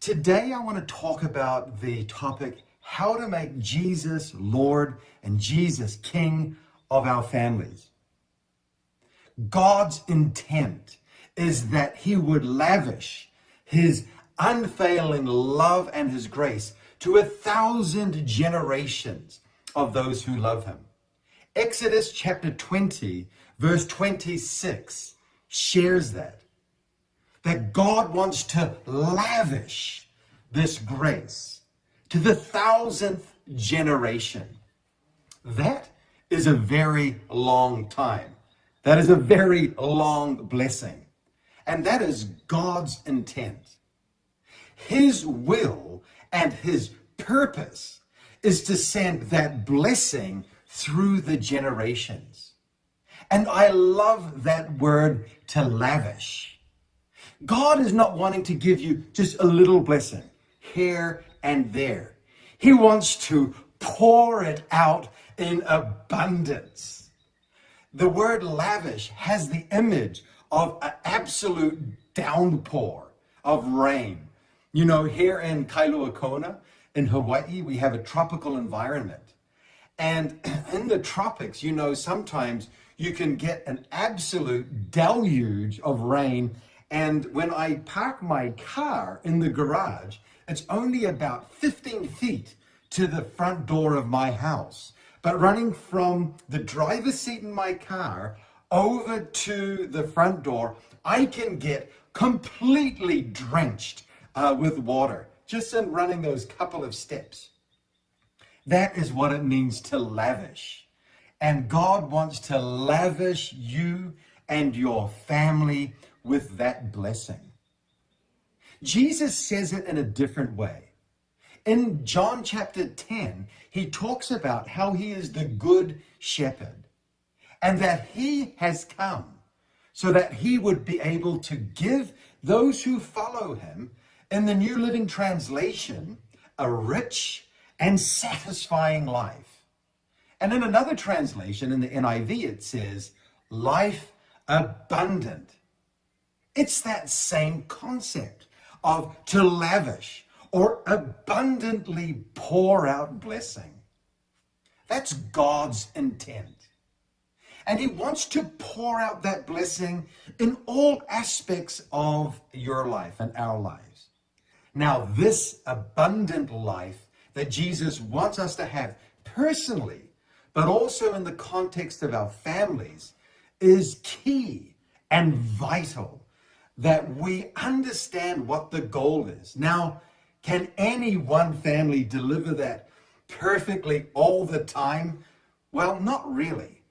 Today, I want to talk about the topic how to make Jesus Lord and Jesus King of our families. God's intent is that He would lavish His unfailing love and His grace to a thousand generations of those who love Him. Exodus chapter 20, verse 26 shares that that God wants to lavish this grace to the thousandth generation. That is a very long time. That is a very long blessing. And that is God's intent. His will and his purpose is to send that blessing through the generations. And I love that word to lavish God is not wanting to give you just a little blessing here and there. He wants to pour it out in abundance. The word lavish has the image of an absolute downpour of rain. You know, here in Kailua Kona, in Hawaii, we have a tropical environment. And in the tropics, you know, sometimes you can get an absolute deluge of rain and when I park my car in the garage, it's only about 15 feet to the front door of my house. But running from the driver's seat in my car over to the front door, I can get completely drenched uh, with water just in running those couple of steps. That is what it means to lavish. And God wants to lavish you and your family with that blessing. Jesus says it in a different way. In John chapter 10, he talks about how he is the good shepherd and that he has come so that he would be able to give those who follow him in the New Living Translation a rich and satisfying life. And in another translation, in the NIV, it says, life abundant. It's that same concept of to lavish or abundantly pour out blessing. That's God's intent. And he wants to pour out that blessing in all aspects of your life and our lives. Now, this abundant life that Jesus wants us to have personally, but also in the context of our families, is key and vital that we understand what the goal is. Now, can any one family deliver that perfectly all the time? Well, not really.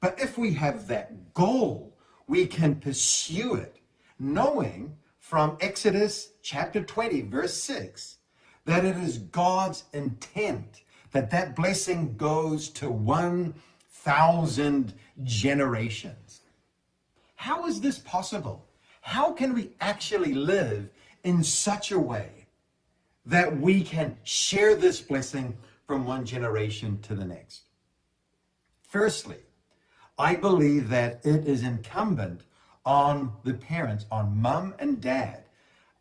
But if we have that goal, we can pursue it, knowing from Exodus chapter 20, verse 6, that it is God's intent that that blessing goes to 1,000 generations. How is this possible? How can we actually live in such a way that we can share this blessing from one generation to the next? Firstly, I believe that it is incumbent on the parents, on mom and dad,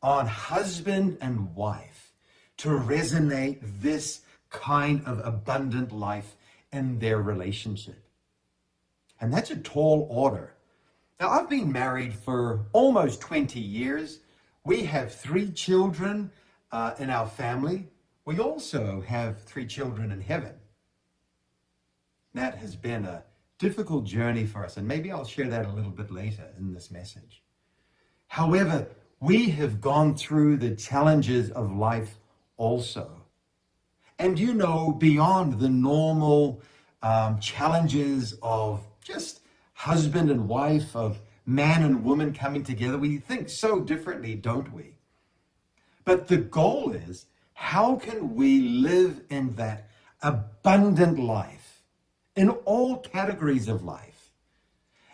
on husband and wife, to resonate this kind of abundant life in their relationship. And that's a tall order now, I've been married for almost 20 years. We have three children uh, in our family. We also have three children in heaven. That has been a difficult journey for us, and maybe I'll share that a little bit later in this message. However, we have gone through the challenges of life also. And you know, beyond the normal um, challenges of just husband and wife, of man and woman coming together. We think so differently, don't we? But the goal is, how can we live in that abundant life in all categories of life?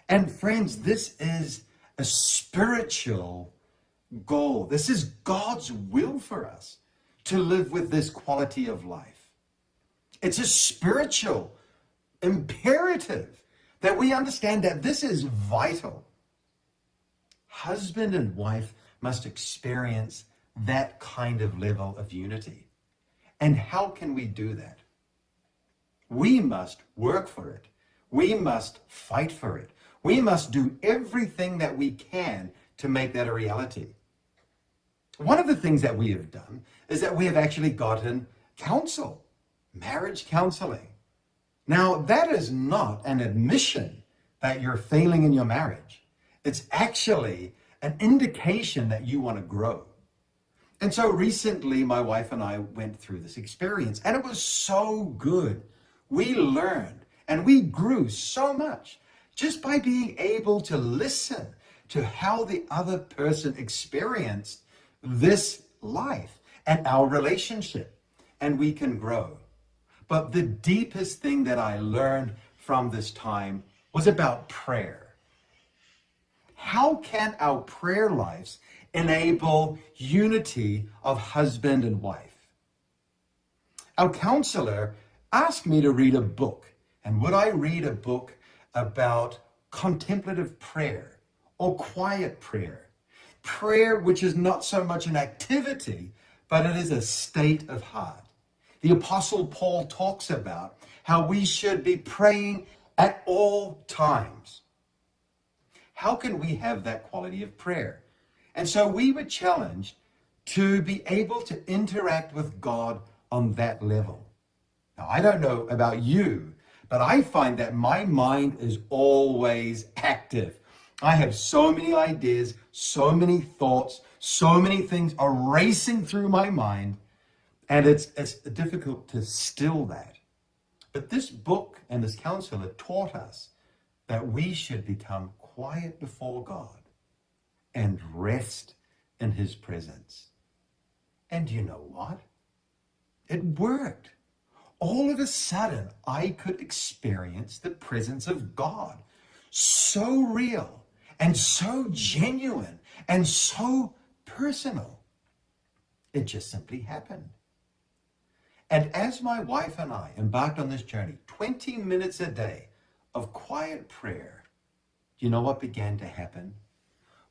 And friends, this is a spiritual goal. This is God's will for us to live with this quality of life. It's a spiritual imperative that we understand that this is vital. Husband and wife must experience that kind of level of unity. And how can we do that? We must work for it. We must fight for it. We must do everything that we can to make that a reality. One of the things that we have done is that we have actually gotten counsel, marriage counseling. Now, that is not an admission that you're failing in your marriage. It's actually an indication that you want to grow. And so recently, my wife and I went through this experience, and it was so good. We learned and we grew so much just by being able to listen to how the other person experienced this life and our relationship, and we can grow. But the deepest thing that I learned from this time was about prayer. How can our prayer lives enable unity of husband and wife? Our counselor asked me to read a book. And would I read a book about contemplative prayer or quiet prayer? Prayer, which is not so much an activity, but it is a state of heart. The Apostle Paul talks about how we should be praying at all times. How can we have that quality of prayer? And so we were challenged to be able to interact with God on that level. Now, I don't know about you, but I find that my mind is always active. I have so many ideas, so many thoughts, so many things are racing through my mind, and it's, it's difficult to still that. But this book and this counselor taught us that we should become quiet before God and rest in his presence. And you know what? It worked. All of a sudden, I could experience the presence of God. So real and so genuine and so personal. It just simply happened. And as my wife and I embarked on this journey, 20 minutes a day of quiet prayer, you know what began to happen?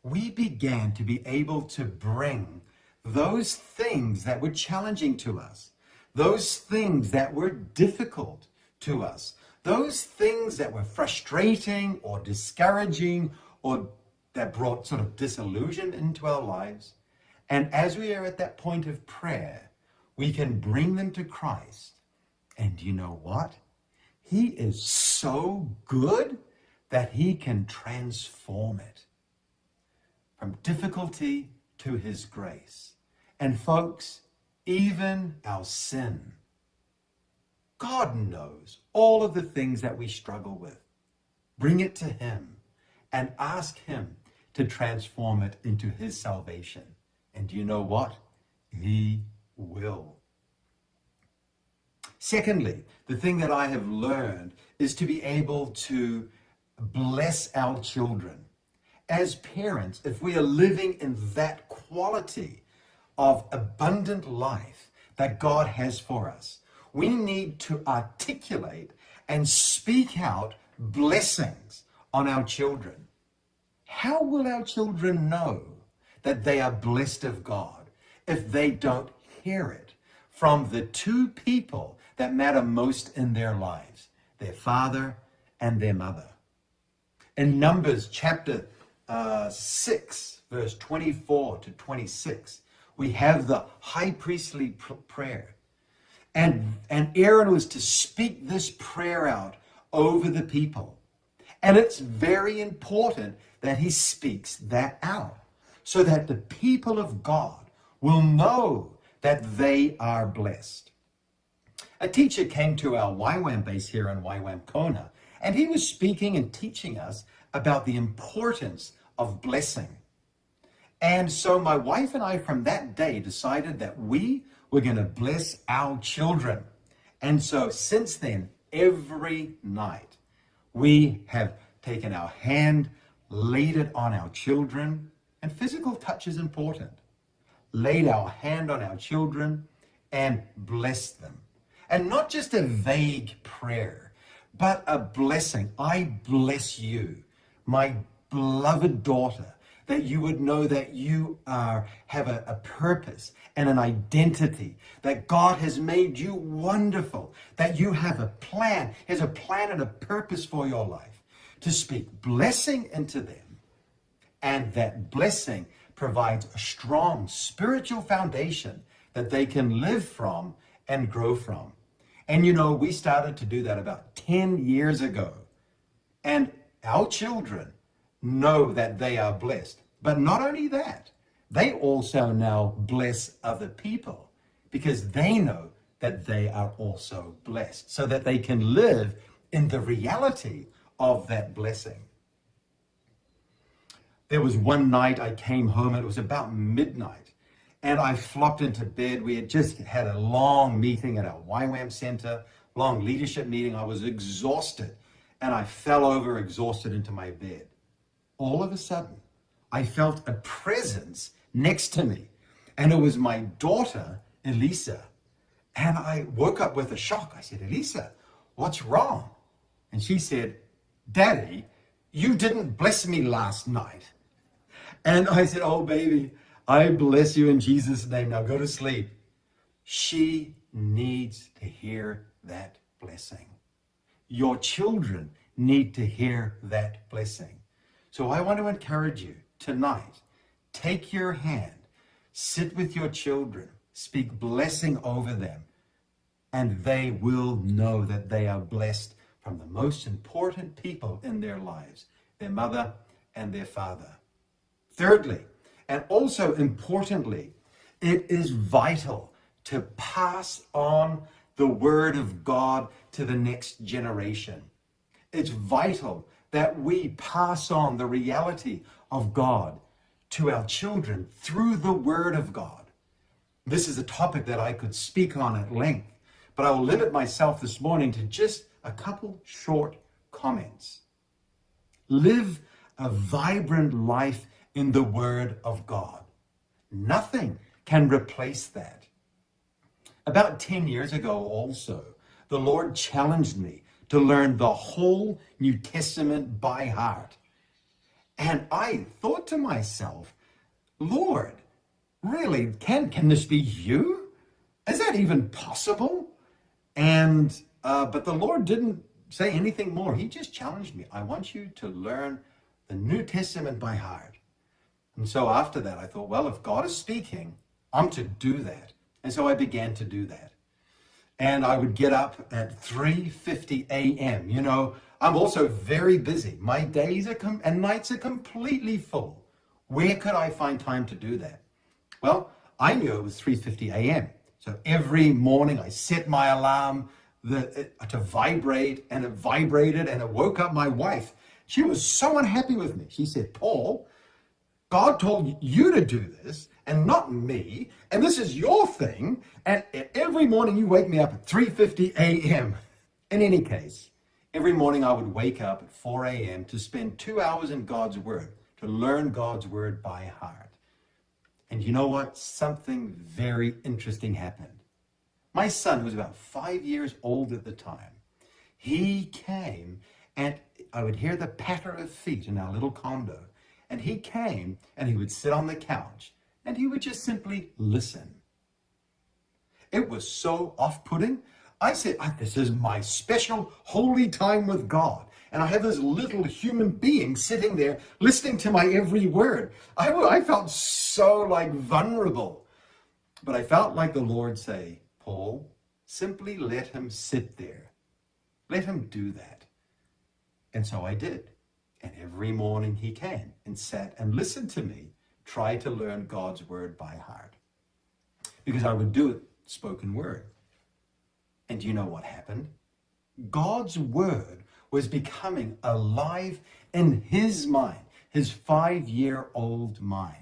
we began to be able to bring those things that were challenging to us, those things that were difficult to us, those things that were frustrating or discouraging or that brought sort of disillusion into our lives. And as we are at that point of prayer, we can bring them to Christ. And you know what? He is so good that he can transform it from difficulty to his grace. And folks, even our sin, God knows all of the things that we struggle with. Bring it to him and ask him to transform it into his salvation. And you know what? He will. Secondly, the thing that I have learned is to be able to bless our children as parents, if we are living in that quality of abundant life that God has for us, we need to articulate and speak out blessings on our children. How will our children know that they are blessed of God if they don't hear it from the two people that matter most in their lives, their father and their mother? In Numbers chapter uh, 6, verse 24 to 26, we have the high priestly pr- prayer. And, and Aaron was to speak this prayer out over the people. And it's very important that he speaks that out so that the people of God will know that they are blessed. A teacher came to our YWAM base here in YWAM Kona, and he was speaking and teaching us about the importance of blessing. And so my wife and I, from that day, decided that we were going to bless our children. And so since then, every night, we have taken our hand, laid it on our children, and physical touch is important. Laid our hand on our children and blessed them. And not just a vague prayer, but a blessing. I bless you, my beloved daughter, that you would know that you are have a, a, purpose and an identity, that God has made you wonderful, that you have a plan, has a plan and a purpose for your life, to speak blessing into them, and that blessing provides a strong spiritual foundation that they can live from and grow from. And you know, we started to do that about 10 years ago. And our children know that they are blessed. But not only that, they also now bless other people because they know that they are also blessed so that they can live in the reality of that blessing. There was one night I came home, and it was about midnight, and I flopped into bed. We had just had a long meeting at our YWAM center, long leadership meeting. I was exhausted, and I fell over exhausted into my bed. All of a sudden, I felt a presence next to me, and it was my daughter, Elisa. And I woke up with a shock. I said, Elisa, what's wrong? And she said, Daddy, you didn't bless me last night. And I said, Oh, baby, I bless you in Jesus' name. Now go to sleep. She needs to hear that blessing. Your children need to hear that blessing. So I want to encourage you tonight. Take your hand, sit with your children, speak blessing over them, and they will know that they are blessed from the most important people in their lives, their mother and their father. Thirdly, and also importantly, it is vital to pass on the word of God to the next generation. It's vital that we pass on the reality of God to our children through the word of God. This is a topic that I could speak on at length, but I will limit myself this morning to just a couple short comments. Live a vibrant life in the Word of God. Nothing can replace that. About 10 years ago, also, the Lord challenged me to learn the whole New Testament by heart. And I thought to myself, Lord, really, can, can this be you? Is that even possible? And, uh, but the Lord didn't say anything more. He just challenged me. I want you to learn the New Testament by heart. And so after that, I thought, well, if God is speaking, I'm to do that. And so I began to do that. And I would get up at 3.50 a.m. You know, I'm also very busy. My days are com- and nights are completely full. Where could I find time to do that? Well, I knew it was 3.50 a.m. So every morning I set my alarm the, uh, to vibrate and it vibrated and it woke up my wife. She was so unhappy with me. She said, Paul, God told you to do this and not me, and this is your thing, and every morning you wake me up at 3.50 a.m. In any case, every morning I would wake up at 4 a.m. to spend two hours in God's Word, to learn God's Word by heart. And you know what? Something very interesting happened. My son, who was about five years old at the time, he came and I would hear the patter of feet in our little condo and he came and he would sit on the couch and he would just simply listen. It was so off putting. I said, ah, This is my special holy time with God. And I have this little human being sitting there listening to my every word. I, I felt so like vulnerable. But I felt like the Lord say, Paul, simply let him sit there. Let him do that. And so I did. And every morning he came and sat and listened to me try to learn God's word by heart. Because I would do it spoken word. And you know what happened? God's word was becoming alive in his mind, his five year old mind.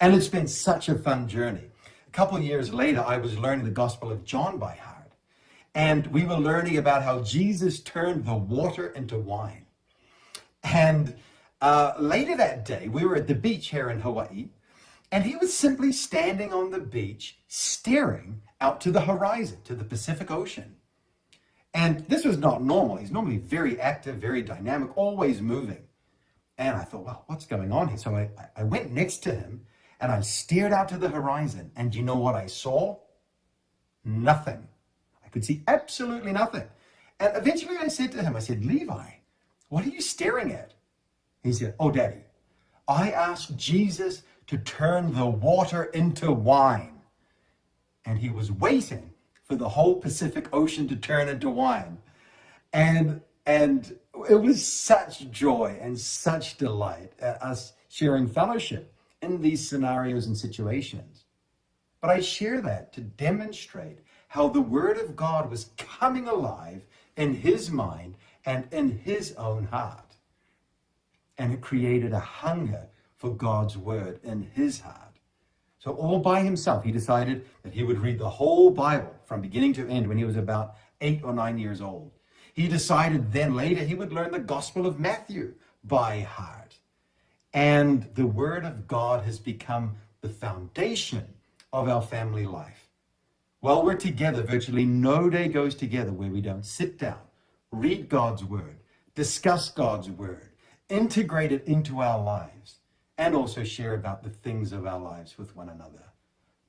And it's been such a fun journey. A couple years later, I was learning the Gospel of John by heart. And we were learning about how Jesus turned the water into wine. And uh, later that day, we were at the beach here in Hawaii, and he was simply standing on the beach, staring out to the horizon, to the Pacific Ocean. And this was not normal. He's normally very active, very dynamic, always moving. And I thought, well, what's going on here? So I, I went next to him and I stared out to the horizon. And you know what I saw? Nothing. I could see absolutely nothing. And eventually I said to him, I said, Levi, what are you staring at? He said, oh, daddy, I asked Jesus to turn the water into wine. And he was waiting for the whole Pacific Ocean to turn into wine. And, and it was such joy and such delight at us sharing fellowship in these scenarios and situations. But I share that to demonstrate how the Word of God was coming alive in his mind and in his own heart. And it created a hunger for God's Word in his heart. So all by himself, he decided that he would read the whole Bible from beginning to end when he was about eight or nine years old. He decided then later he would learn the Gospel of Matthew by heart. And the Word of God has become the foundation of our family life. While we're together, virtually no day goes together where we don't sit down, read God's Word, discuss God's Word, integrate it into our lives, and also share about the things of our lives with one another.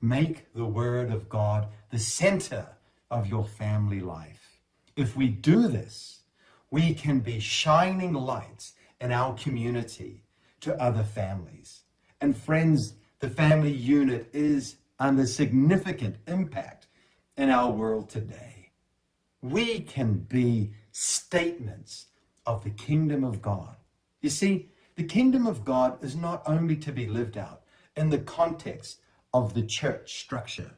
Make the Word of God the center of your family life. If we do this, we can be shining lights in our community to other families. And friends, the family unit is under significant impact in our world today. We can be statements of the kingdom of God. You see, the kingdom of God is not only to be lived out in the context of the church structure,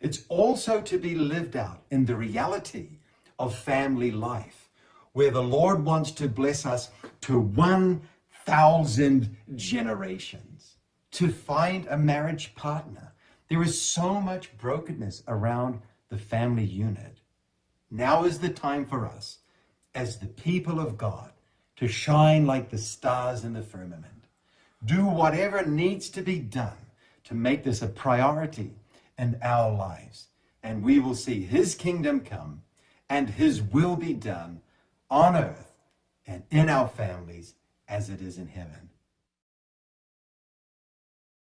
it's also to be lived out in the reality of family life, where the Lord wants to bless us to 1,000 generations, to find a marriage partner. There is so much brokenness around the family unit. Now is the time for us, as the people of God, to shine like the stars in the firmament. Do whatever needs to be done to make this a priority in our lives. And we will see his kingdom come and his will be done on earth and in our families as it is in heaven.